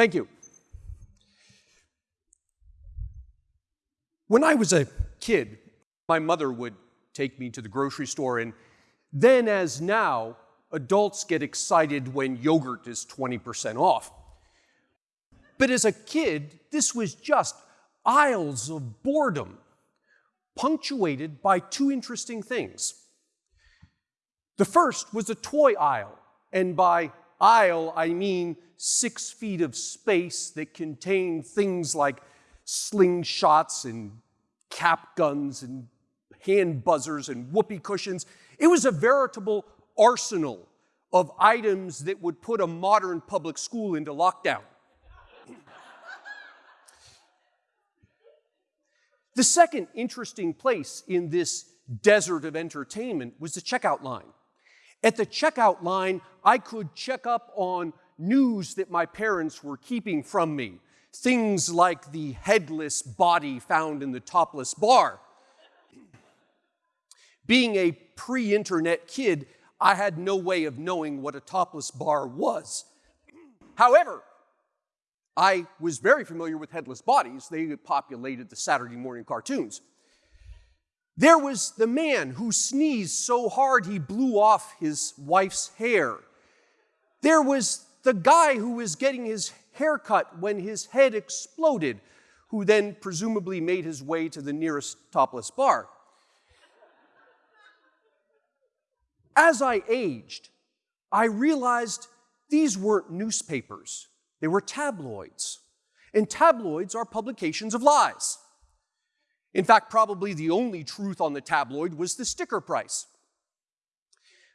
Thank you. When I was a kid, my mother would take me to the grocery store, and then, as now, adults get excited when yogurt is 20% off. But as a kid, this was just aisles of boredom, punctuated by two interesting things. The first was a toy aisle, and by aisle, I mean six feet of space that contained things like slingshots and cap guns and hand buzzers and whoopee cushions. It was a veritable arsenal of items that would put a modern public school into lockdown. the second interesting place in this desert of entertainment was the checkout line. At the checkout line, I could check up on news that my parents were keeping from me. Things like the headless body found in the topless bar. Being a pre internet kid, I had no way of knowing what a topless bar was. However, I was very familiar with headless bodies. They populated the Saturday morning cartoons. There was the man who sneezed so hard he blew off his wife's hair. There was the guy who was getting his hair cut when his head exploded, who then presumably made his way to the nearest topless bar. As I aged, I realized these weren't newspapers, they were tabloids. And tabloids are publications of lies. In fact, probably the only truth on the tabloid was the sticker price.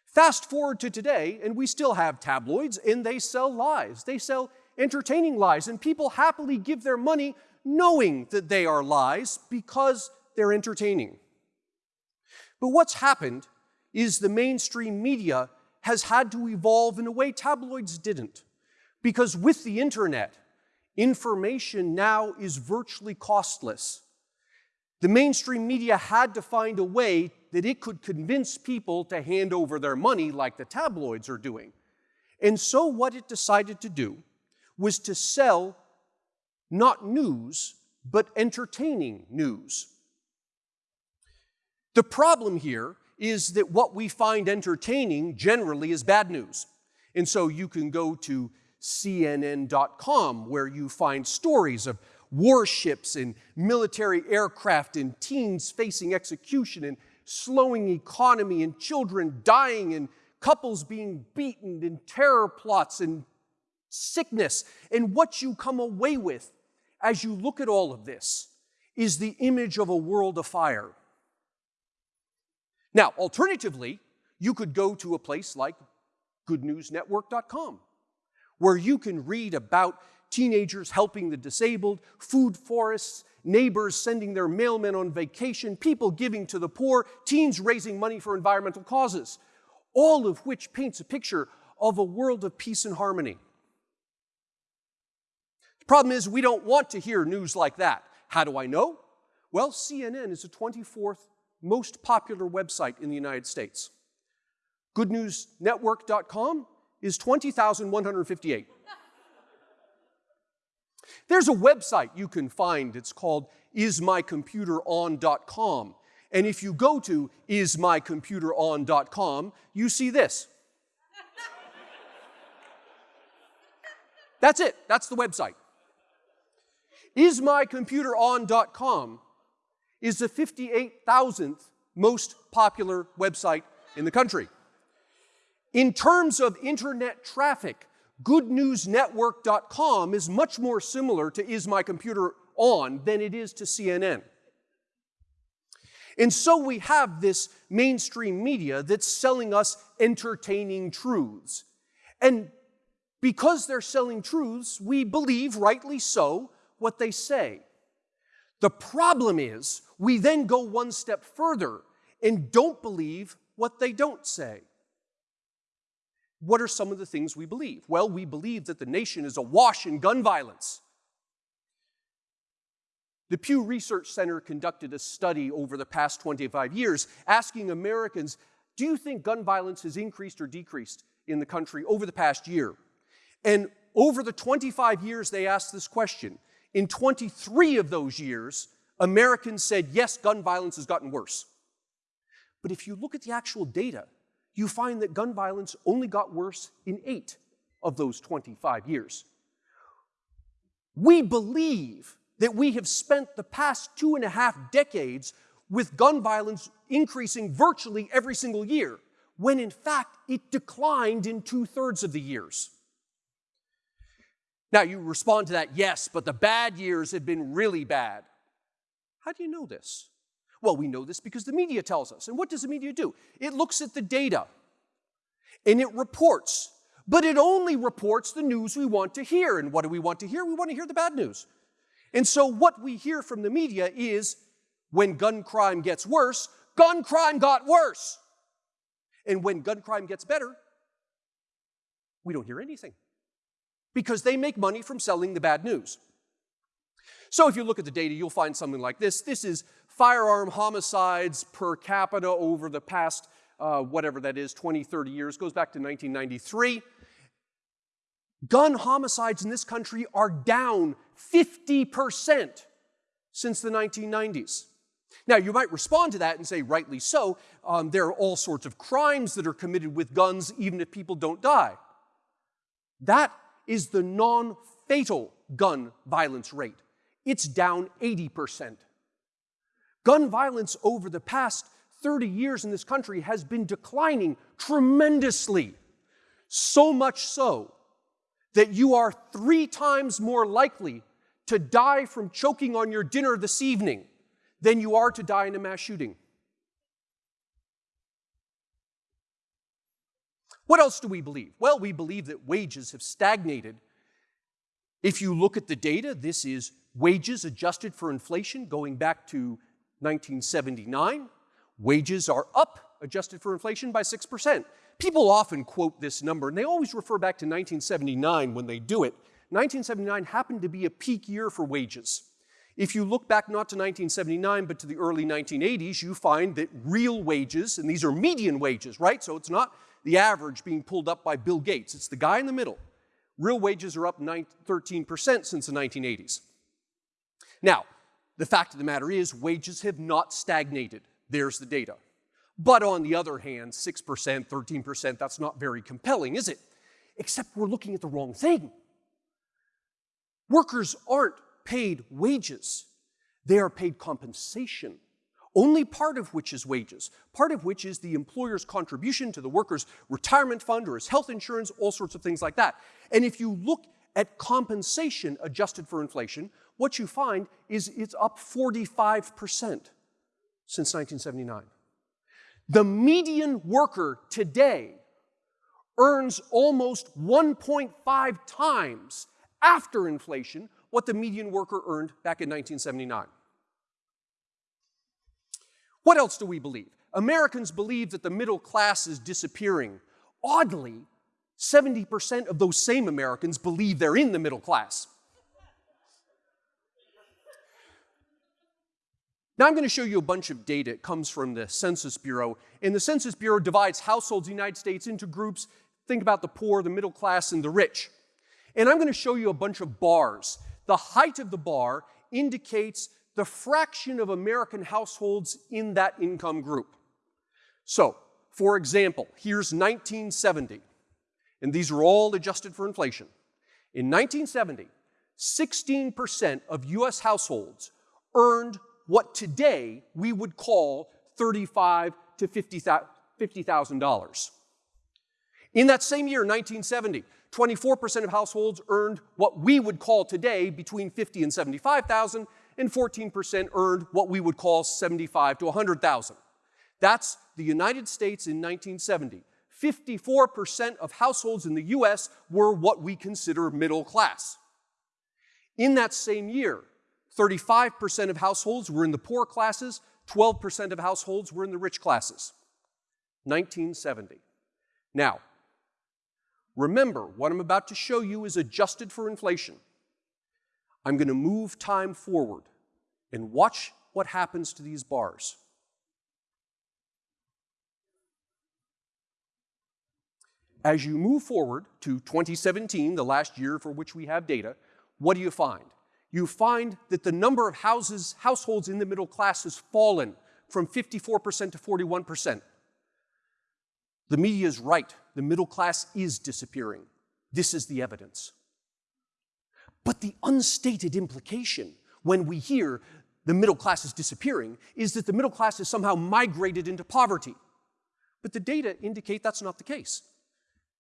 Fast forward to today, and we still have tabloids, and they sell lies. They sell entertaining lies, and people happily give their money knowing that they are lies because they're entertaining. But what's happened is the mainstream media has had to evolve in a way tabloids didn't. Because with the internet, information now is virtually costless. The mainstream media had to find a way that it could convince people to hand over their money like the tabloids are doing. And so what it decided to do was to sell not news, but entertaining news. The problem here is that what we find entertaining generally is bad news. And so you can go to CNN.com where you find stories of warships and military aircraft and teens facing execution and slowing economy and children dying and couples being beaten and terror plots and sickness. And what you come away with as you look at all of this is the image of a world of fire. Now, alternatively, you could go to a place like goodnewsnetwork.com, where you can read about teenagers helping the disabled, food forests, neighbors sending their mailmen on vacation, people giving to the poor, teens raising money for environmental causes, all of which paints a picture of a world of peace and harmony. The problem is, we don't want to hear news like that. How do I know? Well, CNN is the 24th most popular website in the United States. GoodNewsNetwork.com is 20,158. There's a website you can find. It's called ismycomputeron.com. And if you go to ismycomputeron.com, you see this. That's it. That's the website. Ismycomputeron.com is the 58,000th most popular website in the country. In terms of internet traffic, goodnewsnetwork.com is much more similar to Is My Computer On than it is to CNN. And so we have this mainstream media that's selling us entertaining truths. And because they're selling truths, we believe, rightly so, what they say. The problem is, we then go one step further and don't believe what they don't say. What are some of the things we believe? Well, we believe that the nation is awash in gun violence. The Pew Research Center conducted a study over the past 25 years asking Americans, do you think gun violence has increased or decreased in the country over the past year? And over the 25 years they asked this question, in 23 of those years, Americans said, yes, gun violence has gotten worse. But if you look at the actual data, you find that gun violence only got worse in eight of those 25 years. We believe that we have spent the past two and a half decades with gun violence increasing virtually every single year, when in fact it declined in two thirds of the years. Now you respond to that, yes, but the bad years have been really bad. How do you know this? Well, we know this because the media tells us. And what does the media do? It looks at the data and it reports, but it only reports the news we want to hear. And what do we want to hear? We want to hear the bad news. And so what we hear from the media is when gun crime gets worse, gun crime got worse. And when gun crime gets better, we don't hear anything because they make money from selling the bad news. So if you look at the data, you'll find something like this. This is firearm homicides per capita over the past, uh, whatever that is, 20, 30 years, goes back to 1993. Gun homicides in this country are down 50% since the 1990s. Now, you might respond to that and say, rightly so, um, there are all sorts of crimes that are committed with guns, even if people don't die. That is the non fatal gun violence rate. It's down 80%. Gun violence over the past 30 years in this country has been declining tremendously. So much so that you are three times more likely to die from choking on your dinner this evening than you are to die in a mass shooting. What else do we believe? Well, we believe that wages have stagnated. If you look at the data, this is wages adjusted for inflation going back to 1979. Wages are up, adjusted for inflation, by 6%. People often quote this number, and they always refer back to 1979 when they do it. 1979 happened to be a peak year for wages. If you look back not to 1979, but to the early 1980s, you find that real wages, and these are median wages, right? So it's not the average being pulled up by Bill Gates, it's the guy in the middle. Real wages are up 13% since the 1980s. Now, the fact of the matter is, wages have not stagnated. There's the data. But on the other hand, 6%, 13%, that's not very compelling, is it? Except we're looking at the wrong thing. Workers aren't paid wages, they are paid compensation, only part of which is wages, part of which is the employer's contribution to the worker's retirement fund or his health insurance, all sorts of things like that. And if you look at compensation adjusted for inflation, what you find is it's up 45% since 1979. The median worker today earns almost 1.5 times after inflation what the median worker earned back in 1979. What else do we believe? Americans believe that the middle class is disappearing. Oddly, 70% of those same Americans believe they're in the middle class. Now I'm going to show you a bunch of data. It comes from the Census Bureau. And the Census Bureau divides households in the United States into groups. Think about the poor, the middle class, and the rich. And I'm going to show you a bunch of bars. The height of the bar indicates the fraction of American households in that income group. So, for example, here's 1970, and these are all adjusted for inflation. In 1970, 16% of US households earned what today we would call $35 to $50,000. In that same year, 1970, 24% of households earned what we would call today between 50 and 75,000, and 14% earned what we would call 75 to 100,000. That's the United States in 1970. 54% of households in the US were what we consider middle class. In that same year, 35% of households were in the poor classes, 12% of households were in the rich classes. 1970. Now, remember, what I'm about to show you is adjusted for inflation. I'm going to move time forward and watch what happens to these bars. As you move forward to 2017, the last year for which we have data, what do you find? You find that the number of houses, households in the middle class has fallen from 54% to 41%. The media is right. The middle class is disappearing. This is the evidence. But the unstated implication when we hear the middle class is disappearing is that the middle class has somehow migrated into poverty. But the data indicate that's not the case.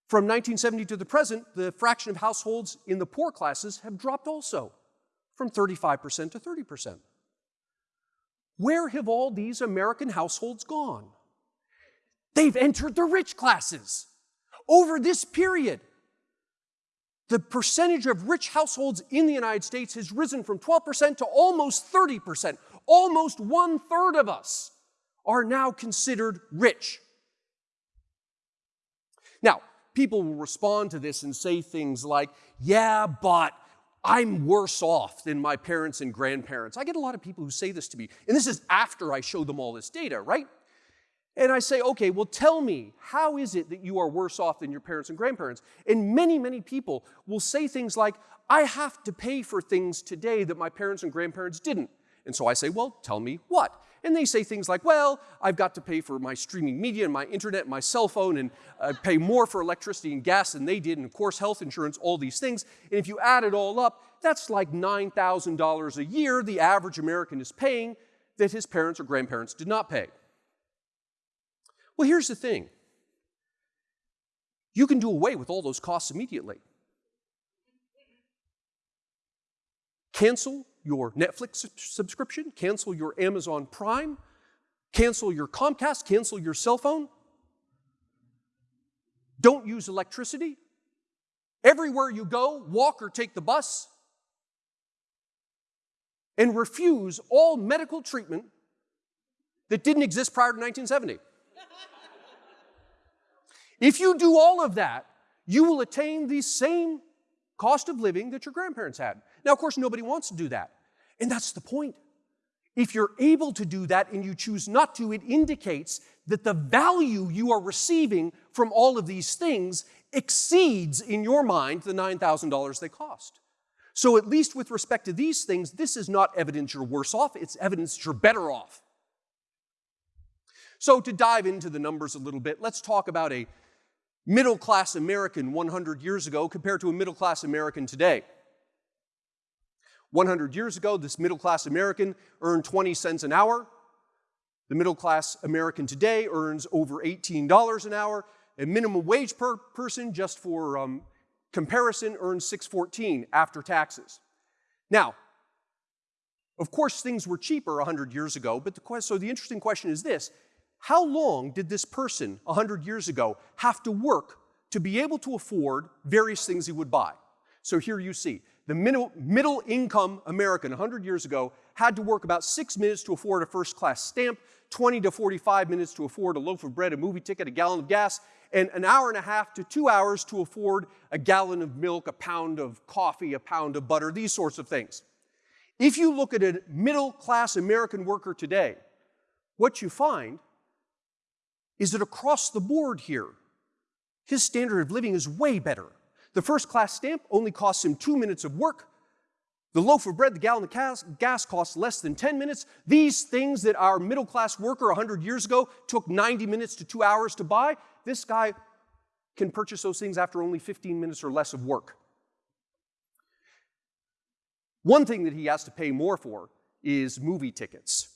From 1970 to the present, the fraction of households in the poor classes have dropped also, from 35% to 30%. Where have all these American households gone? They've entered the rich classes. Over this period, the percentage of rich households in the United States has risen from 12% to almost 30%. Almost one third of us are now considered rich. Now, people will respond to this and say things like, yeah, but I'm worse off than my parents and grandparents. I get a lot of people who say this to me, and this is after I show them all this data, right? And I say, okay, well, tell me, how is it that you are worse off than your parents and grandparents? And many, many people will say things like, I have to pay for things today that my parents and grandparents didn't. And so I say, well, tell me what? And they say things like, well, I've got to pay for my streaming media and my internet and my cell phone and uh, pay more for electricity and gas than they did, and of course, health insurance, all these things. And if you add it all up, that's like $9,000 a year the average American is paying that his parents or grandparents did not pay. Well, here's the thing you can do away with all those costs immediately. Cancel your Netflix subscription, cancel your Amazon Prime, cancel your Comcast, cancel your cell phone. Don't use electricity. Everywhere you go, walk or take the bus. And refuse all medical treatment that didn't exist prior to 1970. if you do all of that, you will attain the same cost of living that your grandparents had. Now, of course, nobody wants to do that. And that's the point. If you're able to do that and you choose not to, it indicates that the value you are receiving from all of these things exceeds, in your mind, the $9,000 they cost. So, at least with respect to these things, this is not evidence you're worse off, it's evidence you're better off. So, to dive into the numbers a little bit, let's talk about a middle class American 100 years ago compared to a middle class American today. 100 years ago, this middle class American earned 20 cents an hour. The middle class American today earns over $18 an hour. A minimum wage per person, just for um, comparison, earns 614 after taxes. Now, of course, things were cheaper 100 years ago, but the, so the interesting question is this How long did this person 100 years ago have to work to be able to afford various things he would buy? So here you see the middle, middle income American 100 years ago had to work about six minutes to afford a first class stamp, 20 to 45 minutes to afford a loaf of bread, a movie ticket, a gallon of gas, and an hour and a half to two hours to afford a gallon of milk, a pound of coffee, a pound of butter, these sorts of things. If you look at a middle class American worker today, what you find is that across the board here, his standard of living is way better. The first class stamp only costs him two minutes of work. The loaf of bread, the gallon of gas costs less than 10 minutes. These things that our middle class worker 100 years ago took 90 minutes to two hours to buy, this guy can purchase those things after only 15 minutes or less of work. One thing that he has to pay more for is movie tickets.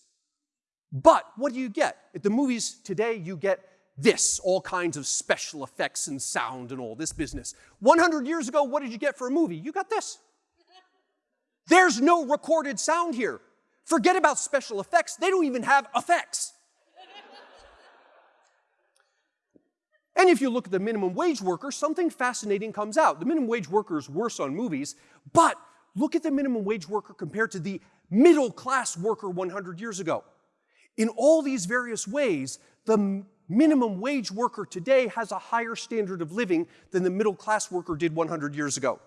But what do you get? At the movies today, you get this, all kinds of special effects and sound and all this business. 100 years ago, what did you get for a movie? You got this. There's no recorded sound here. Forget about special effects, they don't even have effects. and if you look at the minimum wage worker, something fascinating comes out. The minimum wage worker is worse on movies, but look at the minimum wage worker compared to the middle class worker 100 years ago. In all these various ways, the minimum wage worker today has a higher standard of living than the middle class worker did 100 years ago.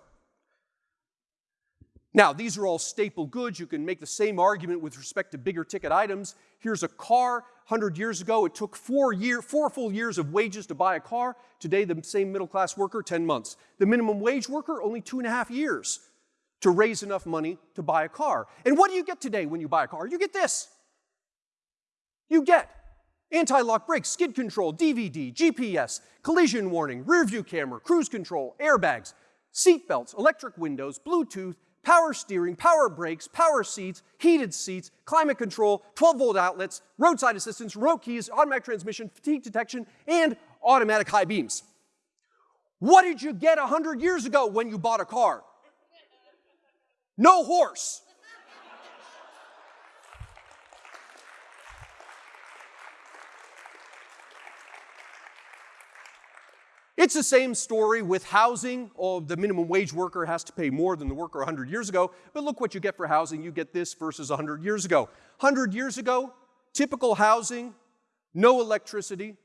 Now, these are all staple goods. You can make the same argument with respect to bigger ticket items. Here's a car. 100 years ago, it took four, year, four full years of wages to buy a car. Today, the same middle class worker, 10 months. The minimum wage worker, only two and a half years to raise enough money to buy a car. And what do you get today when you buy a car? You get this. You get anti-lock brakes, skid control, DVD, GPS, collision warning, rear view camera, cruise control, airbags, seat belts, electric windows, Bluetooth, power steering, power brakes, power seats, heated seats, climate control, 12 volt outlets, roadside assistance, remote keys, automatic transmission, fatigue detection, and automatic high beams. What did you get 100 years ago when you bought a car? No horse. It's the same story with housing. Oh, the minimum wage worker has to pay more than the worker 100 years ago. But look what you get for housing. You get this versus 100 years ago. 100 years ago, typical housing, no electricity,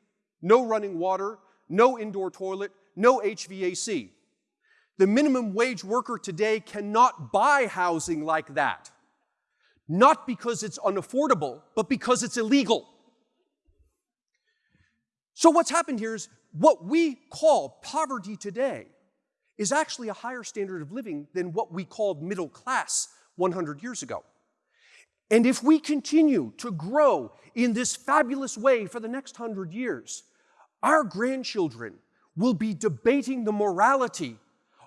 no running water, no indoor toilet, no HVAC. The minimum wage worker today cannot buy housing like that. Not because it's unaffordable, but because it's illegal. So what's happened here is what we call poverty today is actually a higher standard of living than what we called middle class 100 years ago. And if we continue to grow in this fabulous way for the next hundred years, our grandchildren will be debating the morality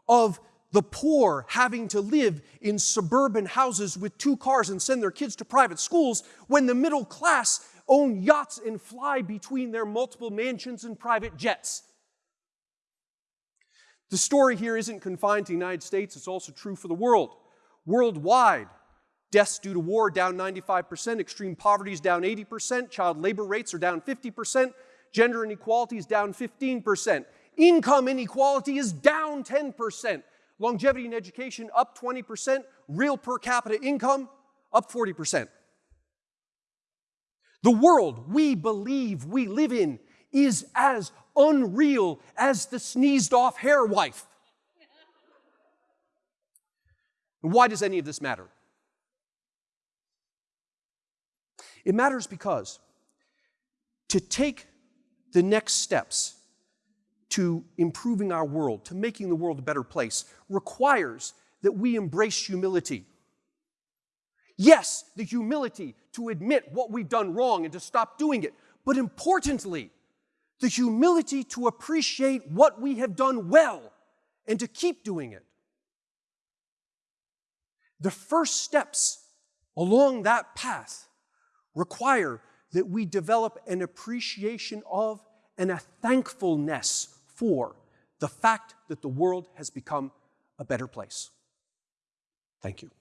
of the poor having to live in suburban houses with two cars and send their kids to private schools when the middle class own yachts and fly between their multiple mansions and private jets. The story here isn't confined to the United States, it's also true for the world. Worldwide, deaths due to war down 95%, extreme poverty is down 80%, child labor rates are down 50%, gender inequality is down 15%, income inequality is down 10%, longevity in education up 20%, real per capita income up 40%. The world we believe we live in is as unreal as the sneezed off hair wife. Why does any of this matter? It matters because to take the next steps to improving our world, to making the world a better place, requires that we embrace humility. Yes, the humility to admit what we've done wrong and to stop doing it. But importantly, the humility to appreciate what we have done well and to keep doing it. The first steps along that path require that we develop an appreciation of and a thankfulness for the fact that the world has become a better place. Thank you.